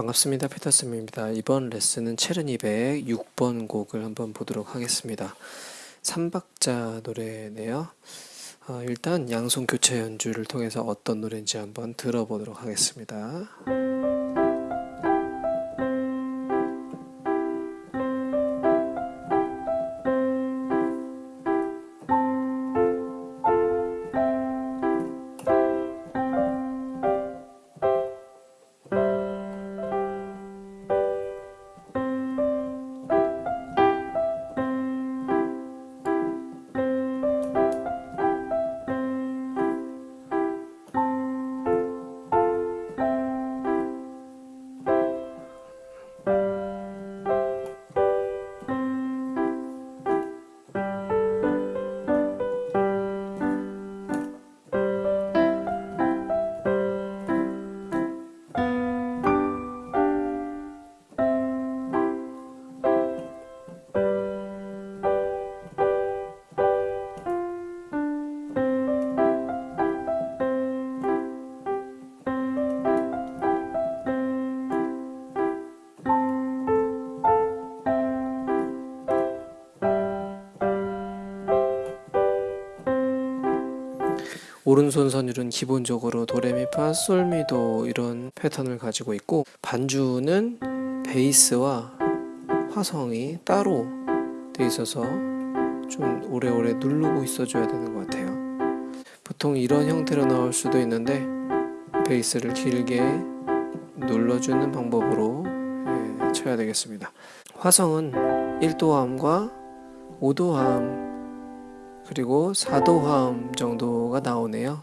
반갑습니다. 피터쌤입니다. 이번 레슨은 체르니베의 6번 곡을 한번 보도록 하겠습니다. 3박자 노래네요. 어, 일단 양손 교체 연주를 통해서 어떤 노래인지 한번 들어보도록 하겠습니다. 오른손 선율은 기본적으로 도레미파 솔미도 이런 패턴을 가지고 있고 반주는 베이스와 화성이 따로 돼 있어서 좀 오래오래 누르고 있어줘야 되는 것 같아요. 보통 이런 형태로 나올 수도 있는데 베이스를 길게 눌러주는 방법으로 예, 쳐야 되겠습니다. 화성은 1도함과 5도함 그리고 4도 화음 정도가 나오네요.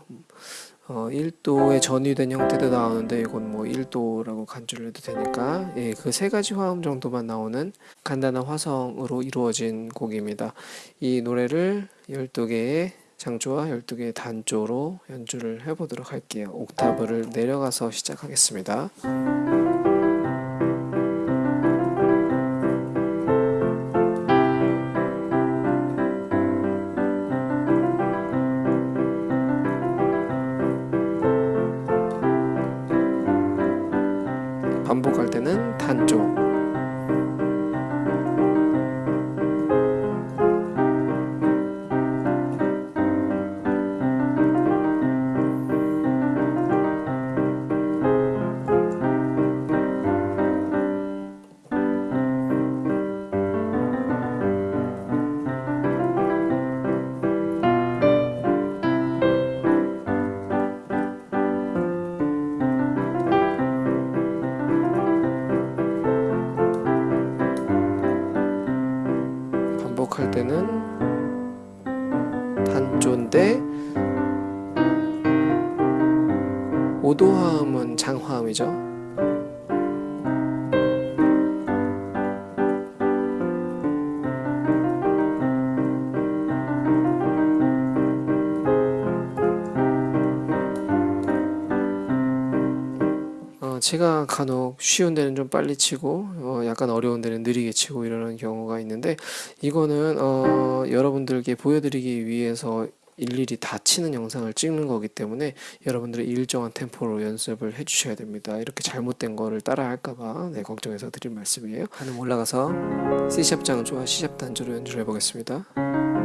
어, 1도의 전위된 형태도 나오는데 이건 뭐 1도라고 간주를 해도 되니까 예, 그 세 가지 화음 정도만 나오는 간단한 화성으로 이루어진 곡입니다. 이 노래를 12개의 장조와 12개의 단조로 연주를 해보도록 할게요. 옥타브를 내려가서 시작하겠습니다. 오도화음은 장화음이죠. 어, 제가 간혹 쉬운 데는 좀 빨리 치고 어, 약간 어려운 데는 느리게 치고 이러는 경우가 있는데 이거는 어, 여러분들께 보여드리기 위해서 일일이 다 치는 영상을 찍는 거기 때문에 여러분들이 일정한 템포로 연습을 해주셔야 됩니다. 이렇게 잘못된 거를 따라 할까봐 네, 걱정해서 드린 말씀이에요. 한음 올라가서 C샵 장조와 C샵 단조로 연주를 해보겠습니다.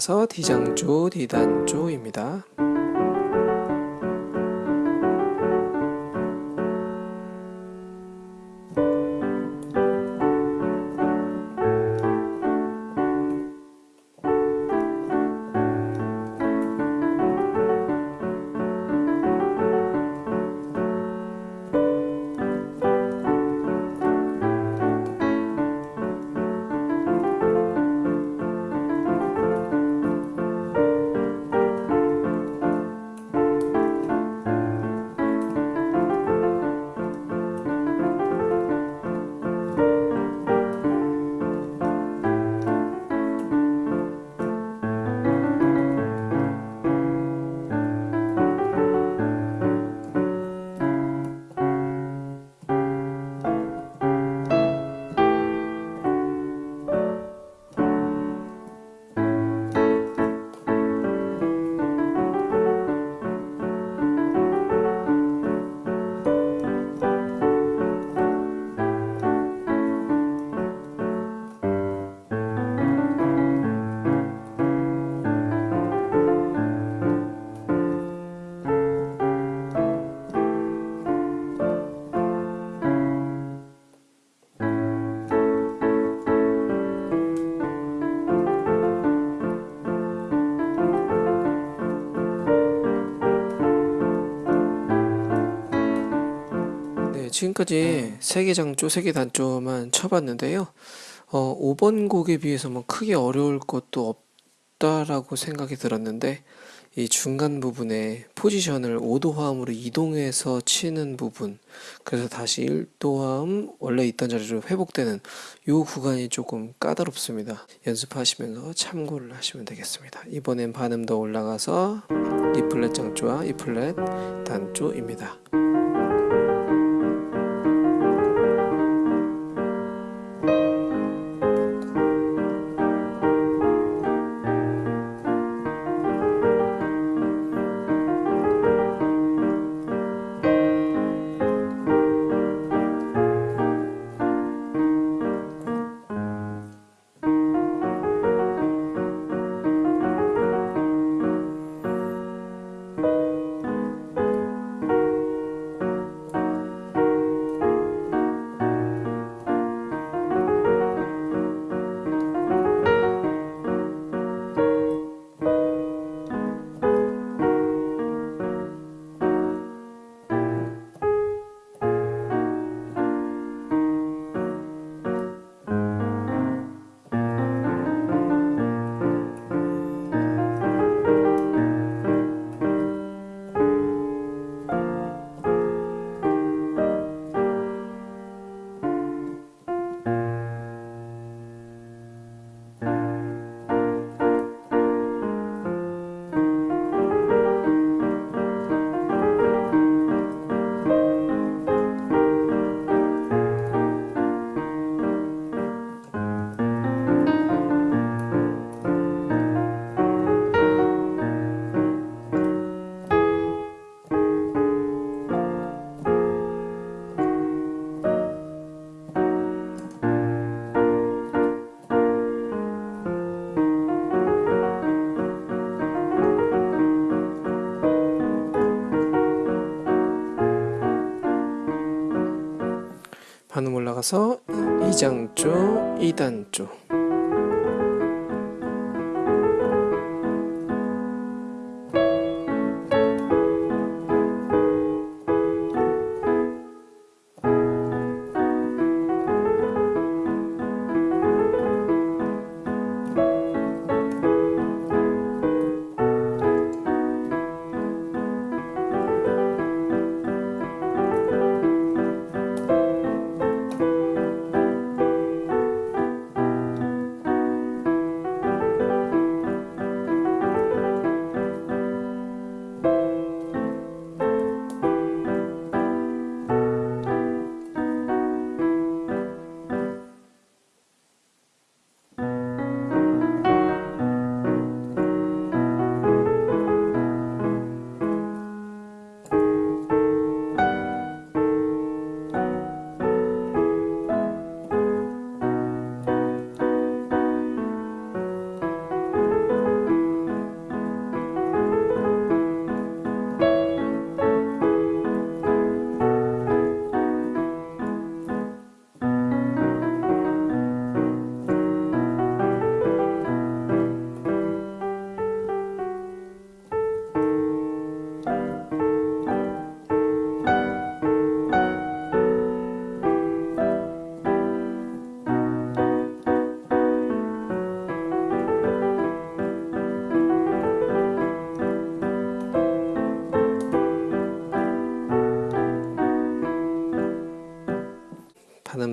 올라가서 D장조, D단조입니다. 지금까지 세 개 장조, 세 개 단조만 쳐봤는데요. 어, 5번 곡에 비해서 뭐 크게 어려울 것도 없다라고 생각이 들었는데 이 중간 부분에 포지션을 5도 화음으로 이동해서 치는 부분 그래서 다시 1도 화음 원래 있던 자리로 회복되는 이 구간이 조금 까다롭습니다. 연습하시면서 참고를 하시면 되겠습니다. 이번엔 반음 더 올라가서 E 플랫 장조와 E 플랫 단조입니다. 올라가서 2장조, 2단조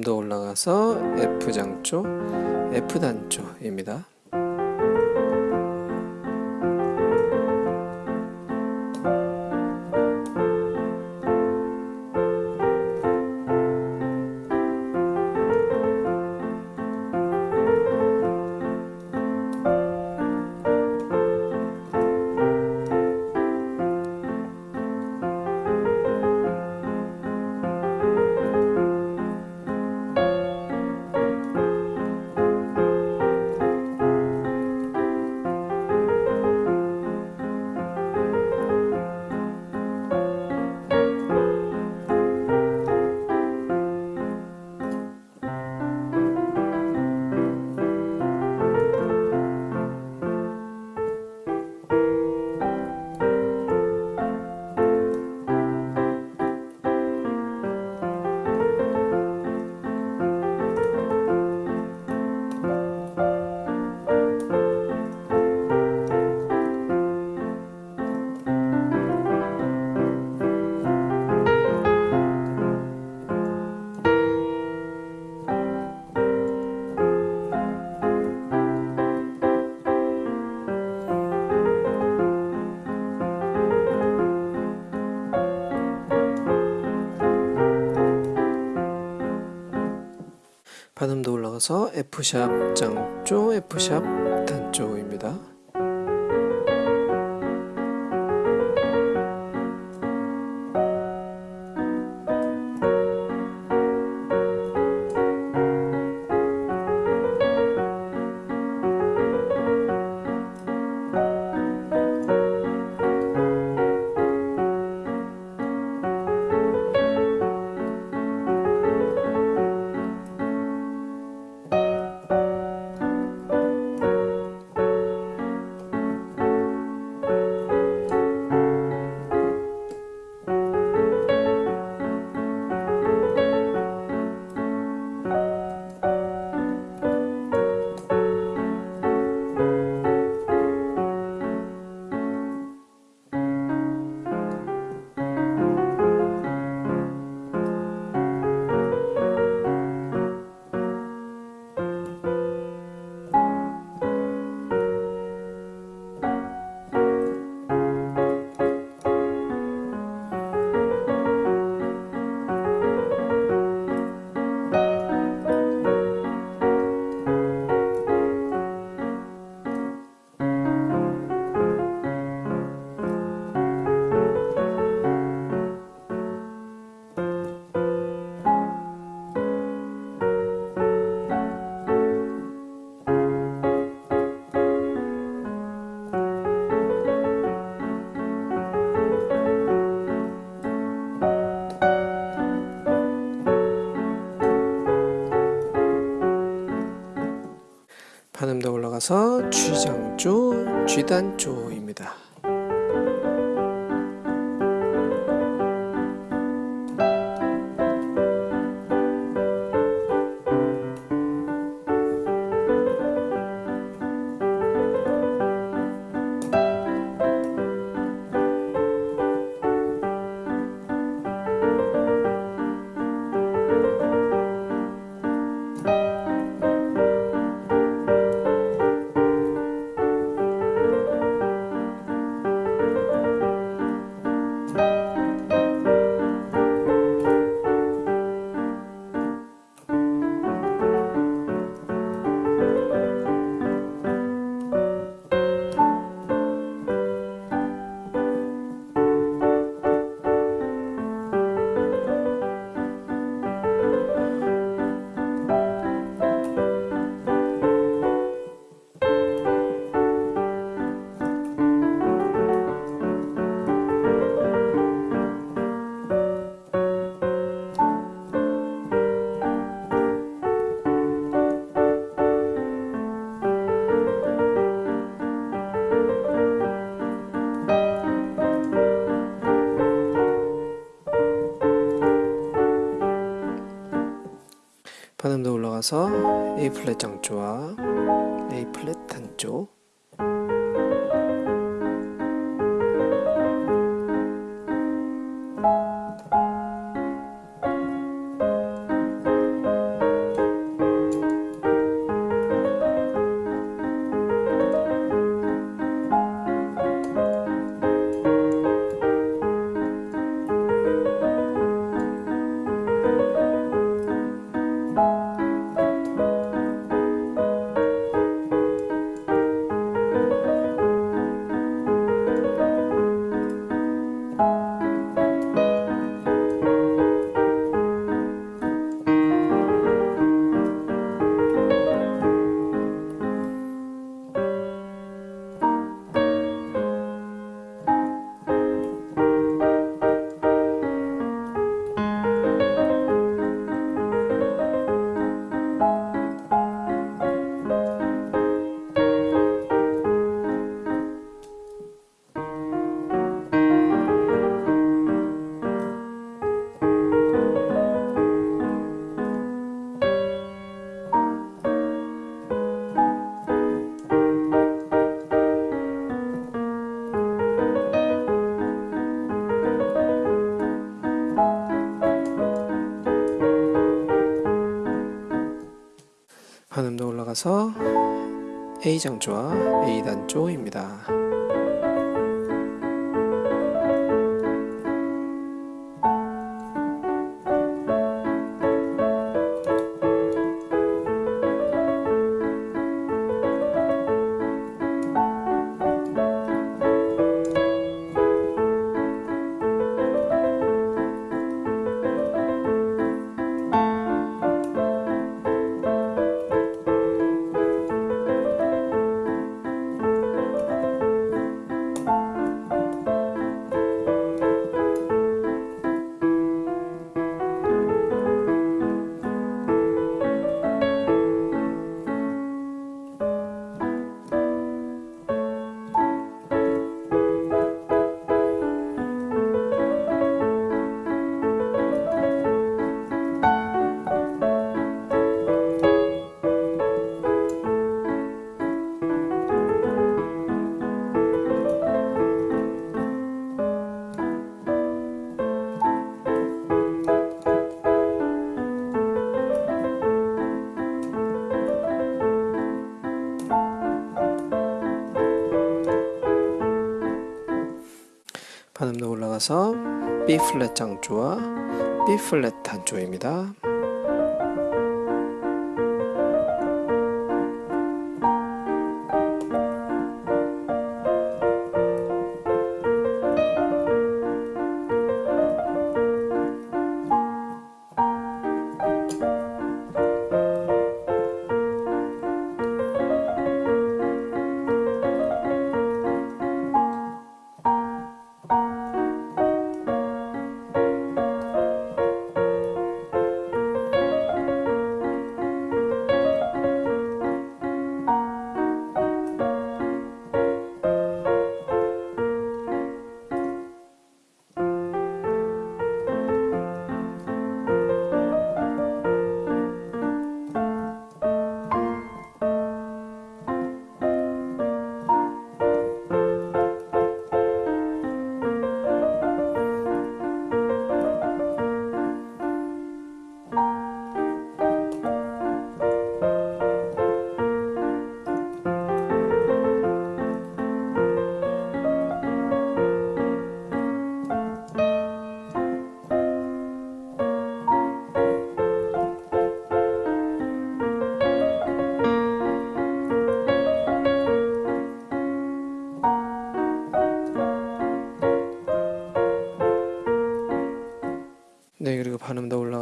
반음도 올라가서 F 장조, F 단조입니다. 올라가서 F샵 장조, F샵 단조입니다. 반음도 올라가서 G장조, G단조입니다. 반음도 올라가서 A 플랫 장조와 A 플랫 단조 올라가서 A 장조와 A 단조입니다. 반음도 올라가서 B 플랫 장조와 B 플랫 단조입니다.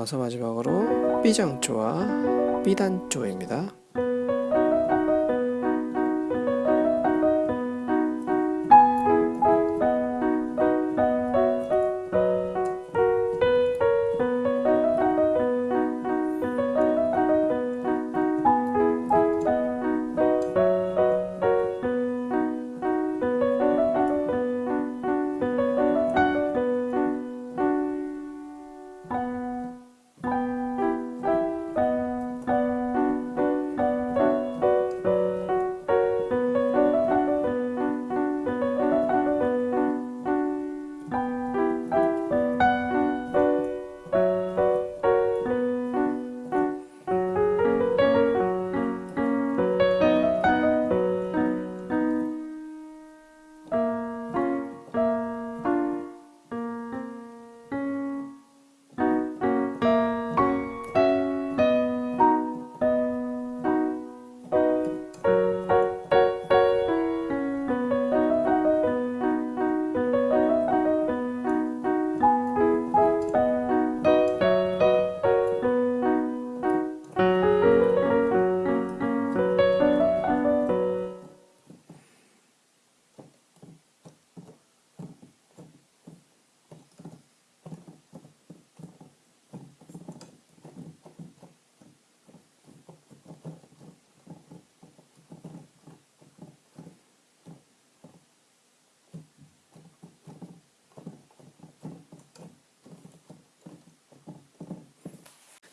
올라가서 마지막으로 B 단조입니다.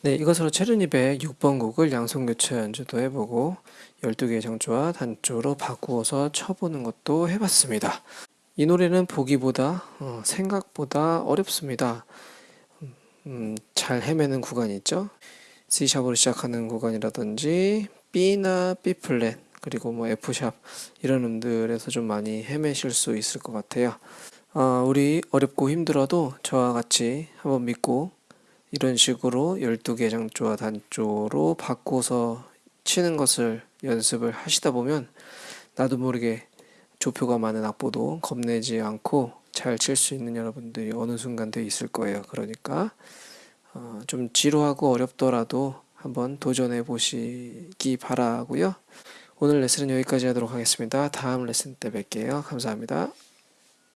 네, 이것으로 체르니백 6번 곡을 양손 교차 연주도 해보고 12개의 장조와 단조로 바꾸어서 쳐보는 것도 해봤습니다. 이 노래는 보기보다 어, 생각보다 어렵습니다. 음, 잘 헤매는 구간이 있죠. C샵으로 시작하는 구간이라든지 B나 B 플랫 그리고 뭐 F 샵 이런 음들에서 좀 많이 헤매실 수 있을 것 같아요. 아, 우리 어렵고 힘들어도 저와 같이 한번 믿고 이런 식으로 12개 장조와 단조로 바꿔서 치는 것을 연습을 하시다 보면 나도 모르게 조표가 많은 악보도 겁내지 않고 잘 칠 수 있는 여러분들이 어느 순간 돼 있을 거예요. 그러니까 어, 좀 지루하고 어렵더라도 한번 도전해 보시기 바라고요. 오늘 레슨은 여기까지 하도록 하겠습니다. 다음 레슨 때 뵐게요. 감사합니다.